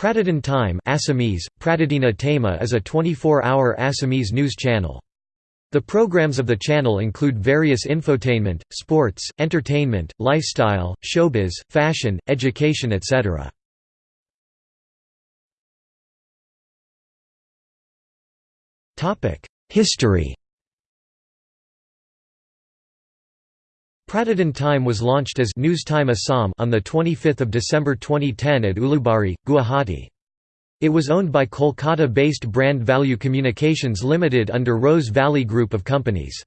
Pratidin Time Assamese, Pratidina Tema is a 24-hour Assamese news channel. The programs of the channel include various infotainment, sports, entertainment, lifestyle, showbiz, fashion, education etc. History Pratidin Time was launched as News Time Assam on 25 December 2010 at Ulubari, Guwahati. It was owned by Kolkata-based Brand Value Communications Limited under Rose Valley Group of Companies.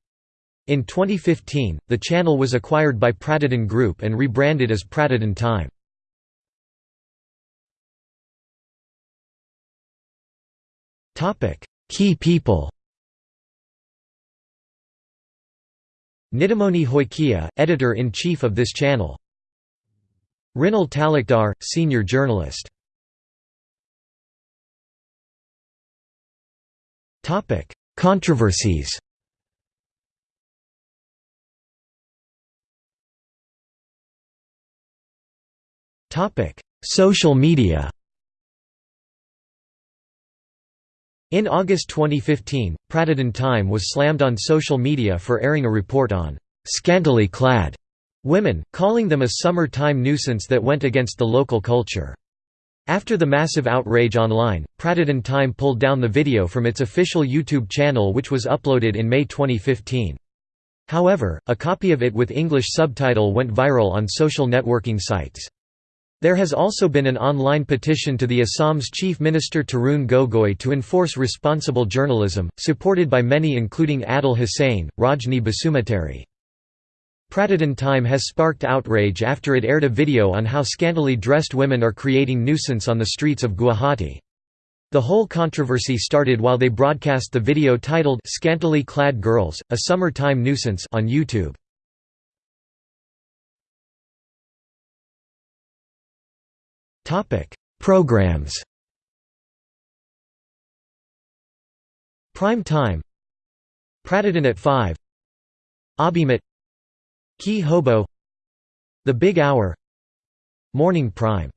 In 2015, the channel was acquired by Pratidin Group and rebranded as Pratidin Time. Key people Nitumoni Saikia, editor-in-chief of this channel. Rinal Talukdar, senior journalist. Topic: Controversies. Topic: Social media In August 2015, Pratidin Time was slammed on social media for airing a report on «scantily clad» women, calling them a summer-time nuisance that went against the local culture. After the massive outrage online, Pratidin Time pulled down the video from its official YouTube channel which was uploaded in May 2015. However, a copy of it with English subtitle went viral on social networking sites. There has also been an online petition to the Assam's Chief Minister Tarun Gogoi to enforce responsible journalism, supported by many including Adil Hussain, Rajni Basumatary. Pratidin Time has sparked outrage after it aired a video on how scantily dressed women are creating nuisance on the streets of Guwahati. The whole controversy started while they broadcast the video titled Scantily Clad Girls, a Summer-Time Nuisance on YouTube. Topic: Programs. Prime Time. Pratidin at 5. Abhimat. Key Hobo. The Big Hour. Morning Prime.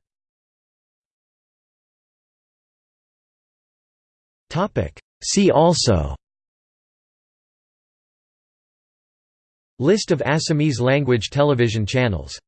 Topic: See also. List of Assamese language television channels